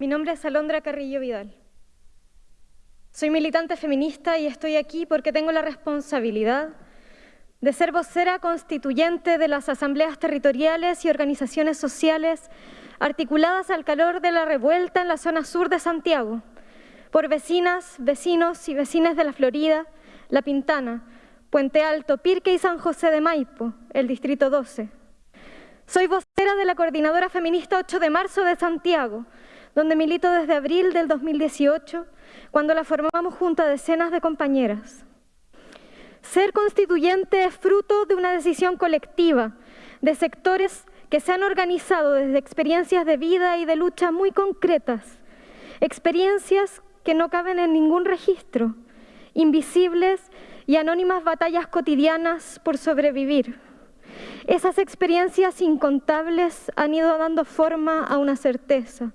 Mi nombre es Alondra Carrillo Vidal. Soy militante feminista y estoy aquí porque tengo la responsabilidad de ser vocera constituyente de las asambleas territoriales y organizaciones sociales articuladas al calor de la revuelta en la zona sur de Santiago, por vecinas, vecinos y vecinas de la Florida, La Pintana, Puente Alto, Pirque y San José de Maipo, el Distrito 12. Soy vocera de la Coordinadora Feminista 8 de Marzo de Santiago, donde milito desde abril del 2018, cuando la formamos junto a decenas de compañeras. Ser constituyente es fruto de una decisión colectiva, de sectores que se han organizado desde experiencias de vida y de lucha muy concretas, experiencias que no caben en ningún registro, invisibles y anónimas batallas cotidianas por sobrevivir. Esas experiencias incontables han ido dando forma a una certeza,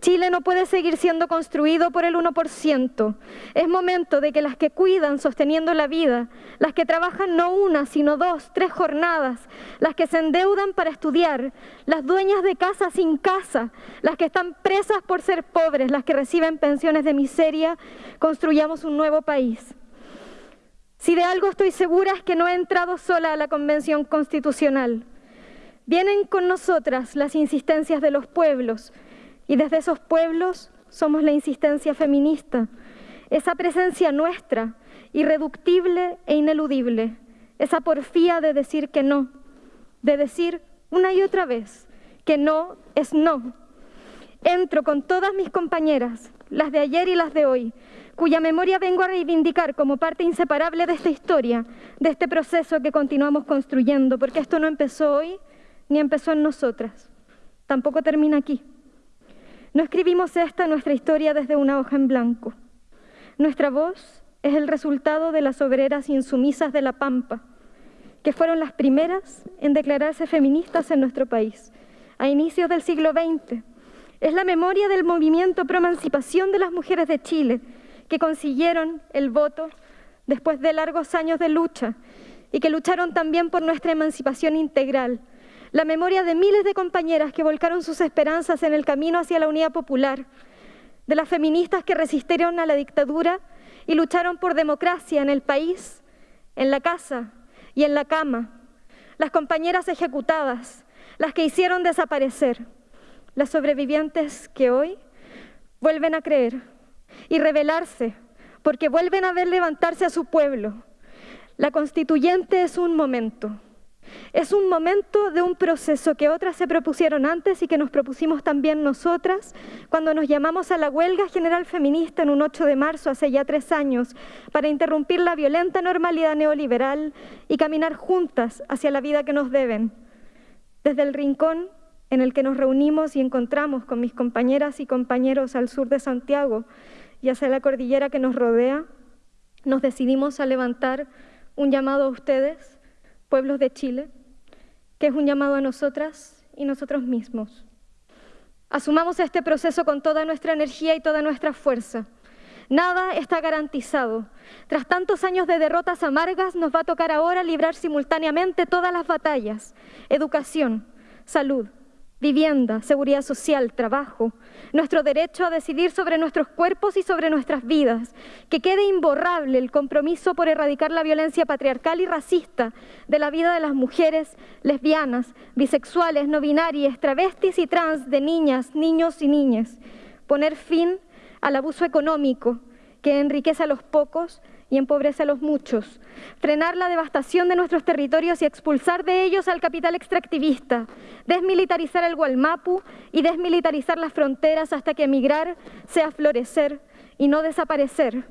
Chile no puede seguir siendo construido por el 1%. Es momento de que las que cuidan sosteniendo la vida, las que trabajan no una, sino dos, tres jornadas, las que se endeudan para estudiar, las dueñas de casa sin casa, las que están presas por ser pobres, las que reciben pensiones de miseria, construyamos un nuevo país. Si de algo estoy segura es que no he entrado sola a la Convención Constitucional. Vienen con nosotras las insistencias de los pueblos, y desde esos pueblos somos la insistencia feminista, esa presencia nuestra, irreductible e ineludible, esa porfía de decir que no, de decir una y otra vez que no es no. Entro con todas mis compañeras, las de ayer y las de hoy, cuya memoria vengo a reivindicar como parte inseparable de esta historia, de este proceso que continuamos construyendo, porque esto no empezó hoy ni empezó en nosotras, tampoco termina aquí. No escribimos esta nuestra historia desde una hoja en blanco. Nuestra voz es el resultado de las obreras insumisas de La Pampa, que fueron las primeras en declararse feministas en nuestro país, a inicios del siglo XX. Es la memoria del movimiento pro emancipación de las mujeres de Chile, que consiguieron el voto después de largos años de lucha y que lucharon también por nuestra emancipación integral, la memoria de miles de compañeras que volcaron sus esperanzas en el camino hacia la unidad popular, de las feministas que resistieron a la dictadura y lucharon por democracia en el país, en la casa y en la cama, las compañeras ejecutadas, las que hicieron desaparecer, las sobrevivientes que hoy vuelven a creer y rebelarse porque vuelven a ver levantarse a su pueblo. La constituyente es un momento es un momento de un proceso que otras se propusieron antes y que nos propusimos también nosotras cuando nos llamamos a la huelga general feminista en un 8 de marzo hace ya tres años para interrumpir la violenta normalidad neoliberal y caminar juntas hacia la vida que nos deben. Desde el rincón en el que nos reunimos y encontramos con mis compañeras y compañeros al sur de Santiago y hacia la cordillera que nos rodea, nos decidimos a levantar un llamado a ustedes pueblos de Chile, que es un llamado a nosotras y nosotros mismos. Asumamos este proceso con toda nuestra energía y toda nuestra fuerza. Nada está garantizado. Tras tantos años de derrotas amargas, nos va a tocar ahora librar simultáneamente todas las batallas. Educación, salud, vivienda, seguridad social, trabajo, nuestro derecho a decidir sobre nuestros cuerpos y sobre nuestras vidas, que quede imborrable el compromiso por erradicar la violencia patriarcal y racista de la vida de las mujeres lesbianas, bisexuales, no binarias, travestis y trans, de niñas, niños y niñas, poner fin al abuso económico que enriquece a los pocos y empobrece a los muchos, frenar la devastación de nuestros territorios y expulsar de ellos al capital extractivista, desmilitarizar el Gualmapu y desmilitarizar las fronteras hasta que emigrar sea florecer y no desaparecer.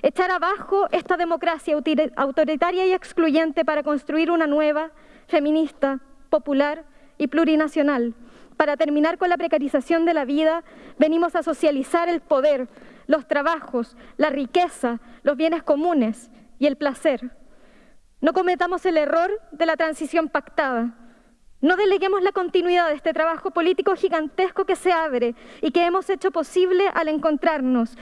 Echar abajo esta democracia autoritaria y excluyente para construir una nueva, feminista, popular y plurinacional. Para terminar con la precarización de la vida, venimos a socializar el poder, los trabajos, la riqueza, los bienes comunes y el placer. No cometamos el error de la transición pactada. No deleguemos la continuidad de este trabajo político gigantesco que se abre y que hemos hecho posible al encontrarnos.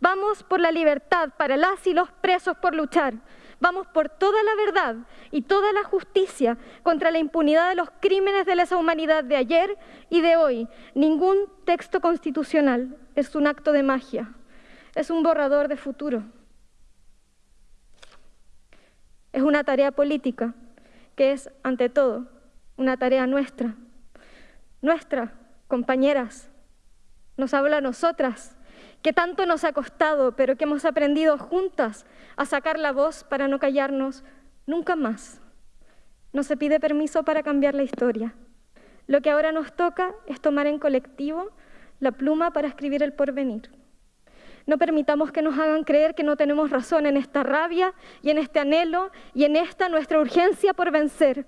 Vamos por la libertad para las y los presos por luchar, Vamos por toda la verdad y toda la justicia contra la impunidad de los crímenes de lesa humanidad de ayer y de hoy. Ningún texto constitucional es un acto de magia, es un borrador de futuro. Es una tarea política que es, ante todo, una tarea nuestra. Nuestra, compañeras, nos habla a nosotras, que tanto nos ha costado, pero que hemos aprendido juntas a sacar la voz para no callarnos nunca más. No se pide permiso para cambiar la historia. Lo que ahora nos toca es tomar en colectivo la pluma para escribir el porvenir. No permitamos que nos hagan creer que no tenemos razón en esta rabia y en este anhelo y en esta nuestra urgencia por vencer.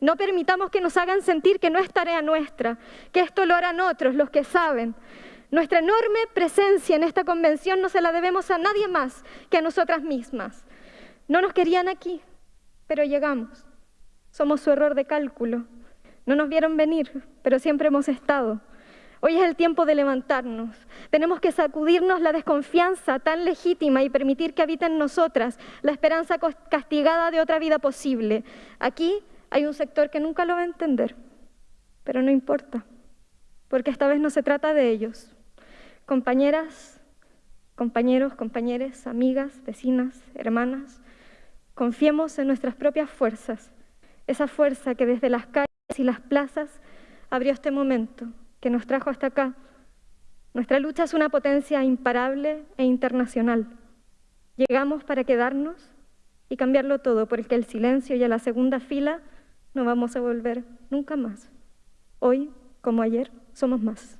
No permitamos que nos hagan sentir que no es tarea nuestra, que esto lo harán otros, los que saben. Nuestra enorme presencia en esta convención no se la debemos a nadie más que a nosotras mismas. No nos querían aquí, pero llegamos. Somos su error de cálculo. No nos vieron venir, pero siempre hemos estado. Hoy es el tiempo de levantarnos. Tenemos que sacudirnos la desconfianza tan legítima y permitir que habite en nosotras la esperanza castigada de otra vida posible. Aquí hay un sector que nunca lo va a entender, pero no importa, porque esta vez no se trata de ellos. Compañeras, compañeros, compañeras, amigas, vecinas, hermanas, confiemos en nuestras propias fuerzas, esa fuerza que desde las calles y las plazas abrió este momento que nos trajo hasta acá. Nuestra lucha es una potencia imparable e internacional. Llegamos para quedarnos y cambiarlo todo, porque el silencio y a la segunda fila no vamos a volver nunca más. Hoy, como ayer, somos más.